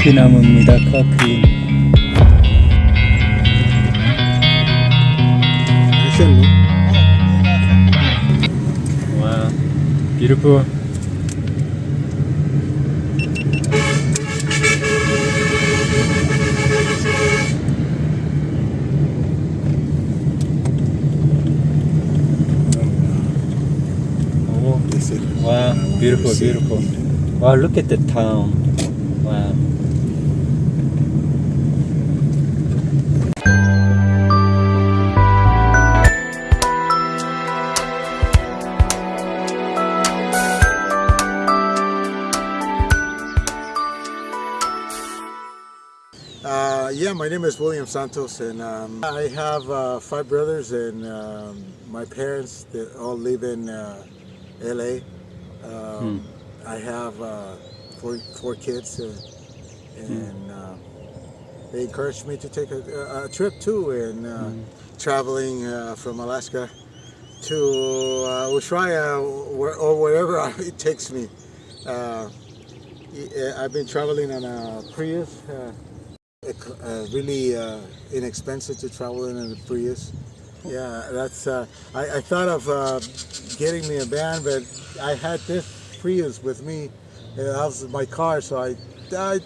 커피 나무입니다. 커피. 와, beautiful. 오, 와, beautiful, beautiful. Wow, look at the town. Uh, yeah, my name is William Santos, and um, I have uh, five brothers, and um, my parents they all live in uh, LA. Um, I have uh, four four kids, uh, and uh, they encouraged me to take a, a trip too, and uh, traveling uh, from Alaska to uh, Ushuaia or wherever it takes me. Uh, I've been traveling on a Prius. Uh, really uh, inexpensive to travel in the Prius. Yeah, that's. Uh, I, I thought of uh, getting me a van, but I had this Prius with me. That was my car, so I, I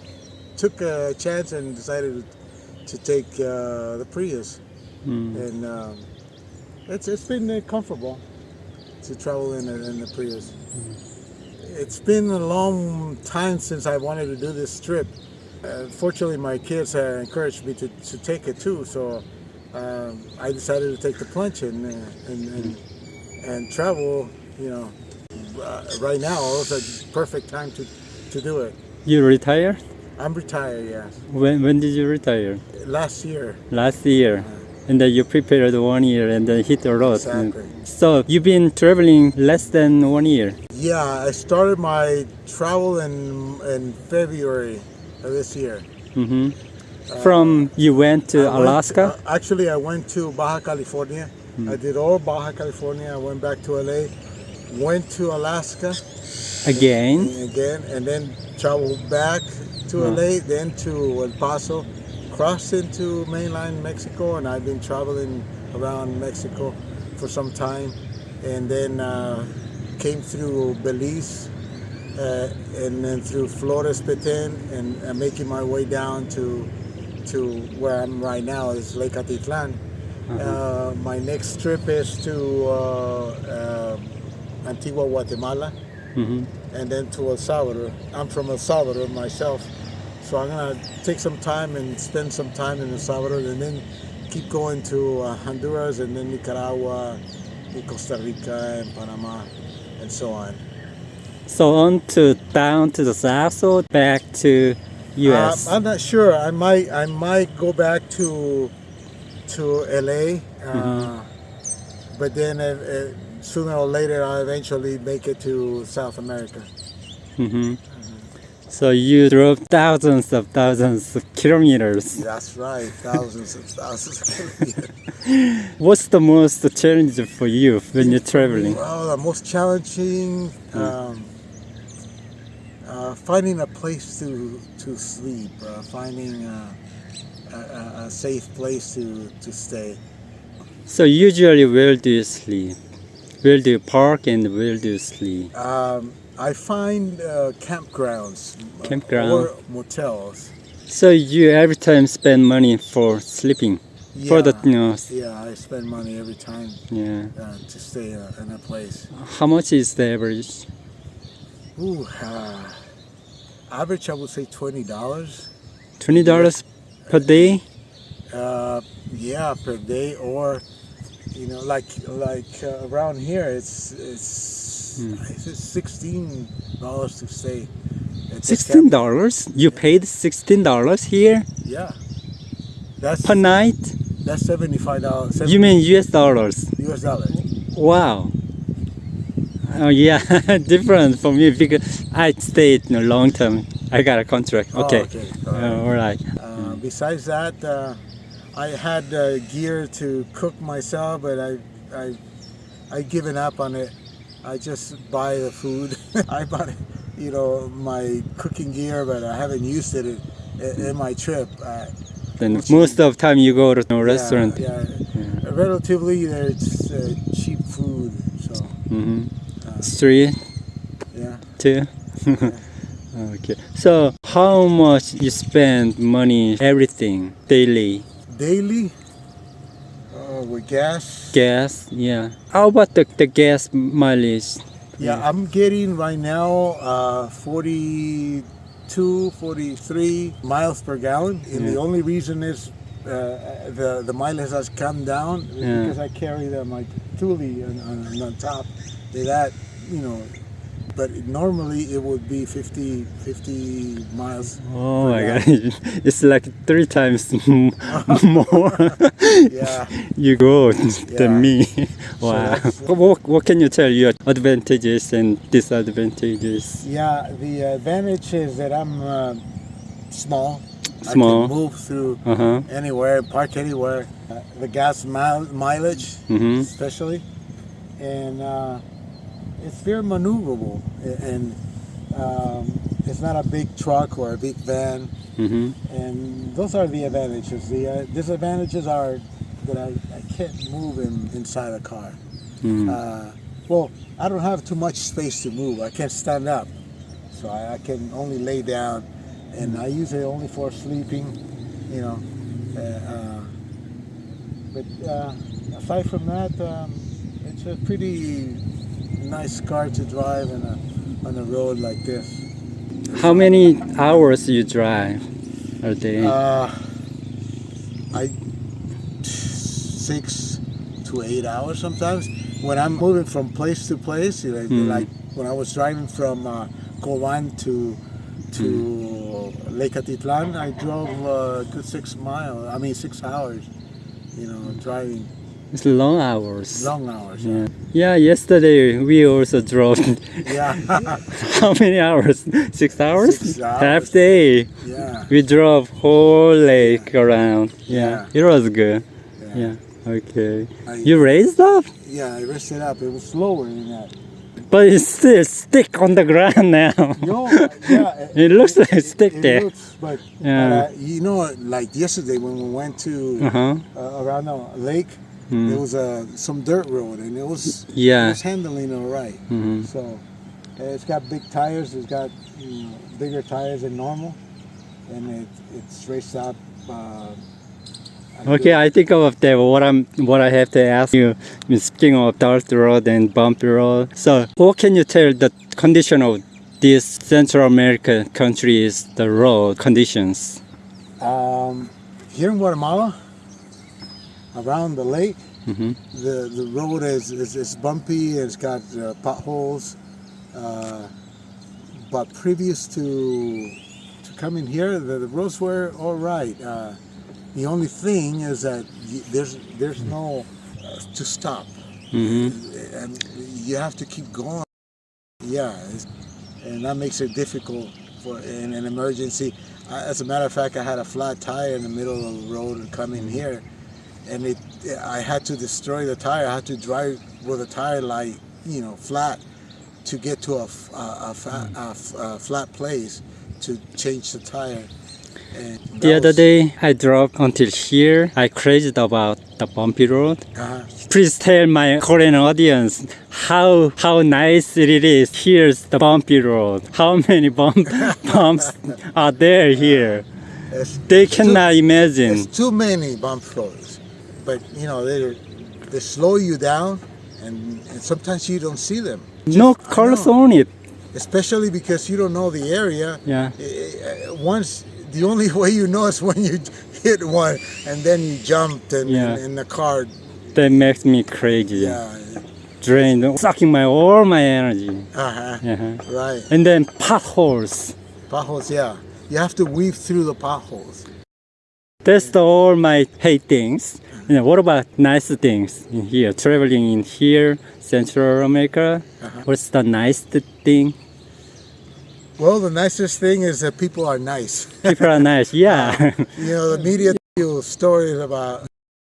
took a chance and decided to take uh, the Prius, and um, it's it's been uh, comfortable to travel in a, in the Prius. It's been a long time since I wanted to do this trip. Uh, fortunately, my kids uh, encouraged me to, to take it too, so um, I decided to take the plunge and, uh, and, and, and travel, you know, uh, right now. It's a perfect time to, to do it. You retired? I'm retired, yes. When when did you retire? Last year, Last year. And then you prepared one year and then hit the road. Exactly. So you've been traveling less than one year. yeah, I started my travel in, in February this year. hmm From you went to I went- Alaska. uh, actually, I went to Baja California. I did all Baja California. I went back to LA, went to Alaska again. again, and then traveled back to Wow. LA, then to El Paso, crossed into mainland Mexico, and I've been traveling around Mexico for some time, and then uh, came through Belize. Uh, and then through Flores Petén and uh, making my way down to to where I'm right now is Lake Atitlan. Uh, my next trip is to uh, uh, Antigua, Guatemala, hmm and then to El Salvador. I'm from El Salvador myself, so I'm gonna take some time and spend some time in El Salvador, and then keep going to uh, Honduras, and then Nicaragua, and Costa Rica, and Panama, and so on. So on to down to the south or back to U.S. Um, I'm not sure. I might I might go back to to LA, uh, but then uh, uh, sooner or later I'll eventually make it to South America. hmm So you drove thousands of thousands of kilometers. That's right, thousands of thousands of kilometers. What's the most challenge for you when you're traveling? Well, the most challenging, um, uh, finding a place to to sleep, uh, finding uh, a, a, a safe place to to stay. So usually where do you sleep? Where do you park and where do you sleep? Um, I find uh, campgrounds Campground. or motels. So you every time spend money for sleeping for the Yeah. you know Yeah, I spend money every time yeah. uh, to stay uh, in a place. How much is the average? Ooh, uh, average I would say twenty dollars. Twenty dollars per day. Uh, yeah, per day, or you know, like like uh, around here, it's it's Hmm. it's sixteen dollars to stay. Sixteen dollars? You paid sixteen dollars here Yeah, that's per night. that's seventy five dollars. You mean U.S. dollars? U.S. dollars? Wow. Oh yeah, different for me because I stayed in a long term. I got a contract. Oh, Okay. okay. Uh, all right. Uh, besides that, uh, I had uh, gear to cook myself, but I, I, I given up on it. I just buy the food. I bought, you know, my cooking gear, but I haven't used it i- in my trip. Uh, Then most of time you go to a restaurant. Yeah, yeah. relatively, there's uh, cheap food. So hmm Street yeah. too. okay. So how much you spend money, everything daily? Daily, uh, with gas. Gas, yeah. How about the, the gas mileage? Yeah, I'm getting right now uh, 42, 43 miles per gallon. And the only reason is uh, the the mileage has come down Yeah. because I carry the my Thule on, on, on top. That you know, but normally it would be 50, 50 miles. Oh my gallon. god, it's like three times more Yeah. you go Yeah. than me. Wow. that's- what, what can you tell your advantages and disadvantages? Yeah, the advantage is that I'm uh, small. Small. I can move through Uh huh. anywhere, park anywhere. Uh, the gas mile, mileage, Mhm. especially, and uh, it's very maneuverable. And um, it's not a big truck or a big van, Mm-hmm. and those are the advantages. The uh, disadvantages are that I, I can't move in, inside a car. Mm. Uh, well, I don't have too much space to move. I can't stand up, so I, I can only lay down, and I use it only for sleeping. You know, uh, uh, but uh, aside from that, um, it's a pretty nice car to drive in a, on a road like this. How many hours you drive a day? Uh, I six to eight hours sometimes. When I'm moving from place to place, you know, Hmm. like when I was driving from uh, Coban to to Hmm. Lake Atitlan, I drove uh, good six miles. I mean six hours. You know, driving it's long hours. long hours. Yeah. yeah, yesterday we also drove. Yeah, How many hours? Six hours? Six hours. Half day. yeah. We drove whole lake around. Yeah, Yeah. it was good. yeah. Yeah, okay. I, You raised up? yeah, I rested up. It was slower than that. But it's still stick on the ground now. No, yeah. It looks like stick it there. Looks, but Yeah. uh, you know, like yesterday when we went to Uh-huh. uh, around the lake, Mm. there was uh, some dirt road, and it was it Yeah. was handling all right. Mhm. So uh, it's got big tires. It's got you know, bigger tires than normal, and it it's raced up. Uh, Okay, I think of that. What I'm, what I have to ask you. Speaking of dirt road and bumpy road, so what can you tell the condition of these Central American countries, the road conditions? Um, here in Guatemala, around the lake, hmm the the road is is, is bumpy it's got uh, potholes. Uh, but previous to to coming here, the, the roads were all right. Uh, the only thing is that y there's there's no uh, to stop, hmm and you have to keep going. Yeah, it's, and that makes it difficult for in an emergency. I, as a matter of fact, I had a flat tire in the middle of the road and coming here, and it I had to destroy the tire. I had to drive with the tire like you know flat to get to a fa- a f- a flat place to change the tire. And The other day, I drove until here. I crazed about the bumpy road. Uh-huh. Please tell my Korean audience how how nice it is. Here's the bumpy road. How many bump, bumps are there here? It's, They cannot imagine. There's too many bump roads, but you know they they slow you down, and, and sometimes you don't see them. No I colors on it. especially because you don't know the area. Yeah. Eh, eh, Once the only way you know is when you hit one and then you jumped and, Yeah. and, the car, That makes me crazy. yeah, Drained, sucking my all my energy. uh-huh, Yeah. right. And then potholes. Potholes, yeah. You have to weave through the potholes. That's all my hate things. You know, what about nice things in here? Traveling in here, Central America. Uh-huh. What's the nice thing? Well, the nicest thing is that people are nice. People are nice. Yeah. You know, the media tell you stories about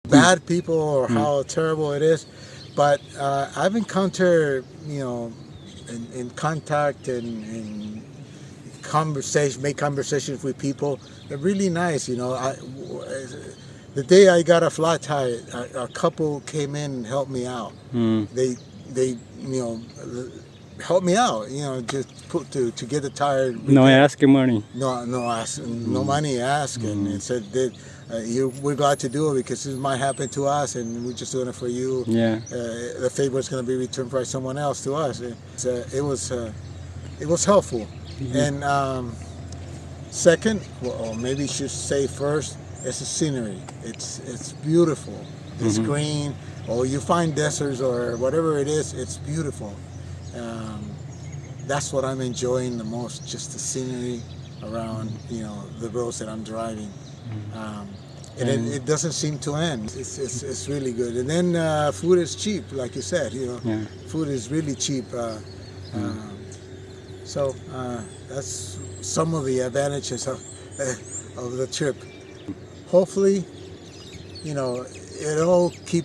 bad people or Hmm. how terrible it is, but uh, I've encountered, you know, in, in contact and, and conversation, make conversations with people. They're really nice, you know. I, the day I got a flat tire, a, a couple came in and helped me out. Mm. They, they, you know, helped me out. You know, just put to to get the tire. No asking money. No, no, ask, no money ask, and it said that uh, you, we're glad to do it because this might happen to us, and we're just doing it for you. Yeah. Uh, the favor is going to be returned by someone else to us. It's, uh, it was, uh, it was helpful. And um, second, well, or maybe you should say first, it's the scenery. It's it's beautiful. It's green. Or you find deserts or whatever it is, it's beautiful. Um, that's what I'm enjoying the most, just the scenery around, you know, the roads that I'm driving. Um, and And- it, it doesn't seem to end. It's, it's, it's really good. And then uh, food is cheap, like you said, you know, Yeah. food is really cheap. Uh, um, so uh, that's some of the advantages of, of the trip. Hopefully, you know, it'll keep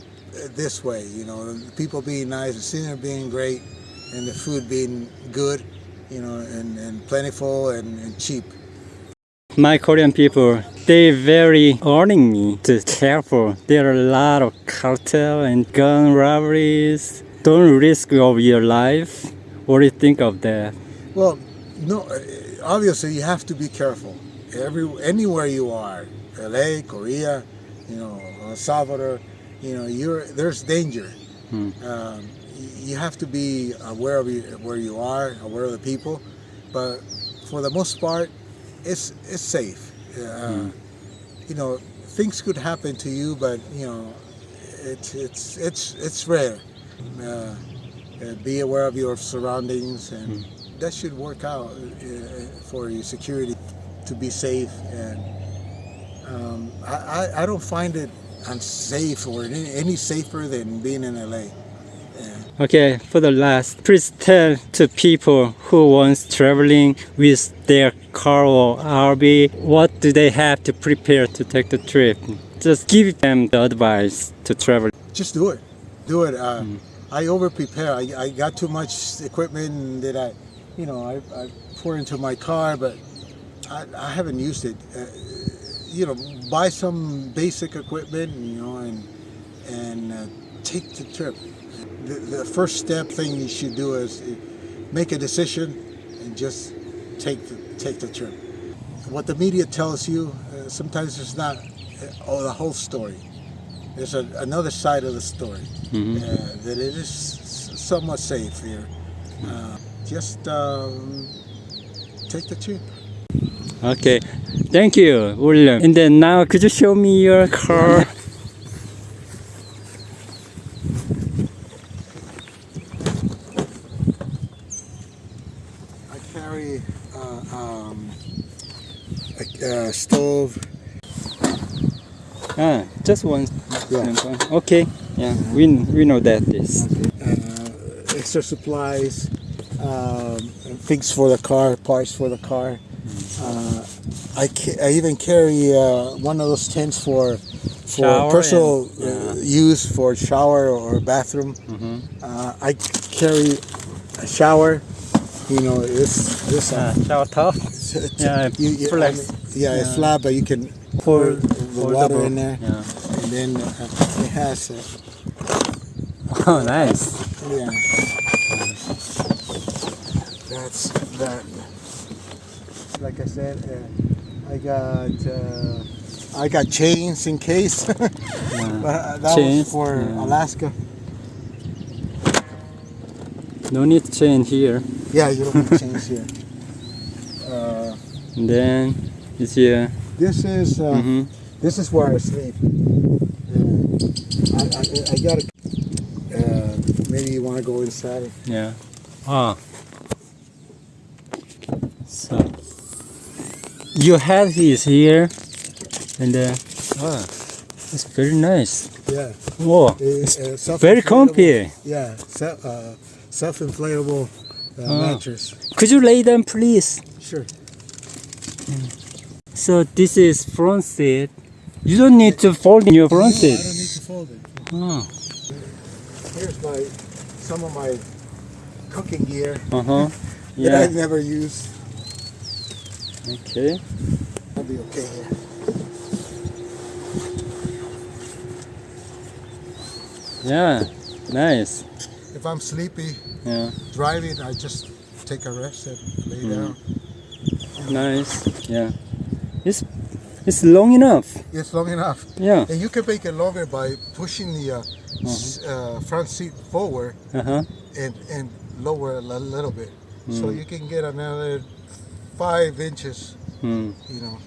this way, you know, people being nice, the scenery being great, and the food being good, you know, and, and plentiful and, and cheap. My Korean people, they very warning me to careful. There are a lot of cartel and gun robberies. Don't risk of your life. What do you think of that? Well, no, uh, obviously you have to be careful. Every anywhere you are, LA, Korea, you know, El Salvador, you know, you're there's danger. Hmm. Um, you have to be aware of where you are, aware of the people, but for the most part, it's it's safe. Uh, You know, things could happen to you, but you know, it's it's it's it's rare. Uh, uh, be aware of your surroundings, and that should work out uh, for your security to be safe. And um, I, I, I don't find it unsafe or any, safer than being in LA. Yeah. Okay, for the last, please tell to people who wants traveling with their car or RV, what do they have to prepare to take the trip? Just give them the advice to travel. Just do it. Do it. Uh, I over prepare. I, I got too much equipment that I, you know, I, I pour into my car, but I, I haven't used it. Uh, you know, buy some basic equipment, you know, and and uh, take the trip. The, the first step thing you should do is uh, make a decision and just take the, take the trip. What the media tells you, uh, sometimes it's not uh, oh, the whole story. There's a, another side of the story uh, that it is somewhat safe here. Just um, take the trip. Okay, thank you, William. And then now, could you show me your car? I carry uh, um, a, a stove. Ah, just one. Yeah. Okay, yeah, we we know that this. uh, extra supplies, um, things for the car, parts for the car. Uh, I, ca- I even carry uh, one of those tents for for Shower personal and- uh, use for shower or bathroom. Mhm. Uh, I carry a shower. You know, this this uh, shower top. Yeah, you, you, I mean, yeah, it's Yeah. flat, but you can pour the Foldable. water in there, Yeah. and then uh, it has. Oh, nice. Yeah. That's that. Like I said, uh, I got uh, I got chains in case, but uh, that Chains, was for yeah. Alaska. No need to change here. Yeah, you don't need chains here. Uh, then it's here. this is uh, hmm this is where I sleep. Uh, I, I, I got to. Uh, maybe you want to go inside. Yeah. Ah. So you have his here, and uh, ah, it's very nice. Yeah. Whoa, It's, uh, very comfy. Yeah, se- uh, self-inflatable uh, Oh. mattress. Could you lay down, please? Sure. So this is front seat. You don't need to fold in your front I seat. don't need to fold it. Oh. Here's my some of my cooking gear Uh huh. that I Yeah. never use. Okay. I'll be okay here. Yeah. Nice. If I'm sleepy Yeah. driving, I just take a rest and lay down. Nice. Yeah. It's it's long enough. It's long enough. Yeah. And you can make it longer by pushing the uh, s- uh, front seat forward Uh huh. and, and lower a little bit. So Mm. you can get another five inches, Hmm. you know,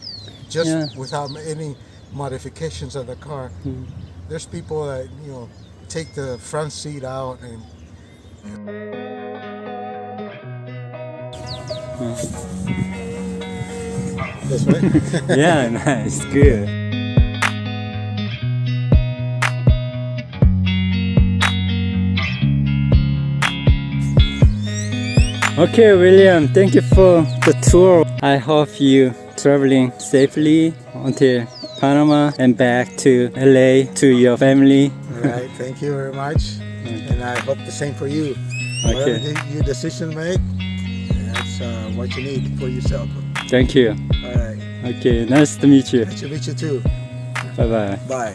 just Yeah. without any modifications of the car. Mm. There's people that, you know, take the front seat out and this way. Yeah. Nice. Good. Okay, William, thank you for the tour. I hope you traveling safely until Panama and back to LA to your family. right, thank you very much. And I hope the same for you. Okay, de- your decision make, that's uh, what you need for yourself. thank you. All right, Okay, nice to meet you. nice to meet you too. Bye bye. Bye.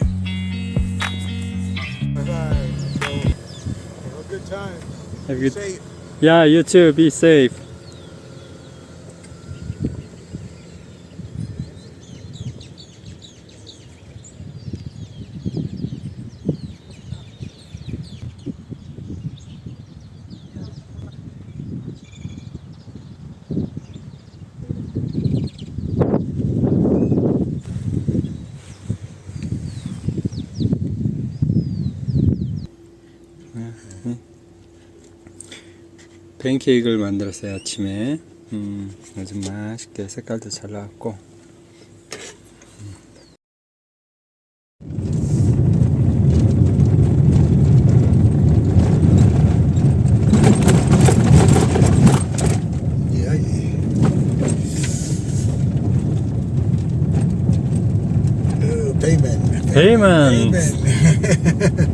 Bye bye. So, have a good time. Have you? safe. Yeah, you too. Be safe. 팬케이크를 만들었어요 아침에. 음, 아주 맛있게 색깔도 잘 나왔고. Yeah, yeah.